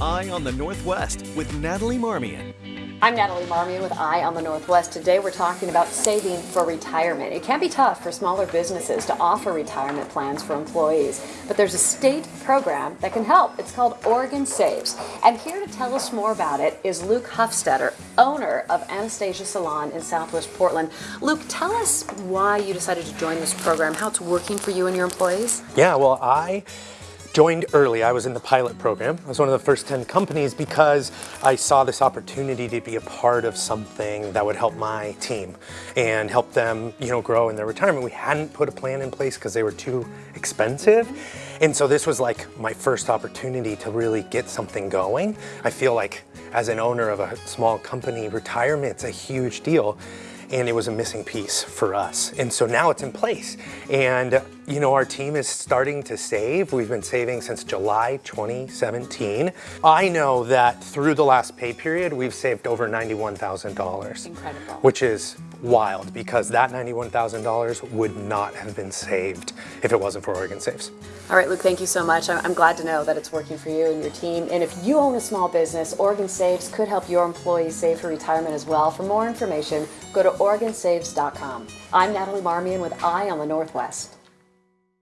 Eye on the Northwest with Natalie Marmion. I'm Natalie Marmion with Eye on the Northwest. Today we're talking about saving for retirement. It can be tough for smaller businesses to offer retirement plans for employees, but there's a state program that can help. It's called Oregon Saves. And here to tell us more about it is Luke Huffstetter, owner of Anastasia Salon in Southwest Portland. Luke, tell us why you decided to join this program, how it's working for you and your employees. Yeah, well, I joined early. I was in the pilot program. I was one of the first 10 companies because I saw this opportunity to be a part of something that would help my team and help them, you know, grow in their retirement. We hadn't put a plan in place because they were too expensive. And so this was like my first opportunity to really get something going. I feel like as an owner of a small company, retirement's a huge deal and it was a missing piece for us. And so now it's in place. And you know, our team is starting to save. We've been saving since July 2017. I know that through the last pay period, we've saved over $91,000. Incredible. Which is wild because that $91,000 would not have been saved if it wasn't for Oregon Saves. All right, Luke, thank you so much. I'm glad to know that it's working for you and your team. And if you own a small business, Oregon Saves could help your employees save for retirement as well. For more information, go to OregonSaves.com. I'm Natalie Marmion with Eye on the Northwest.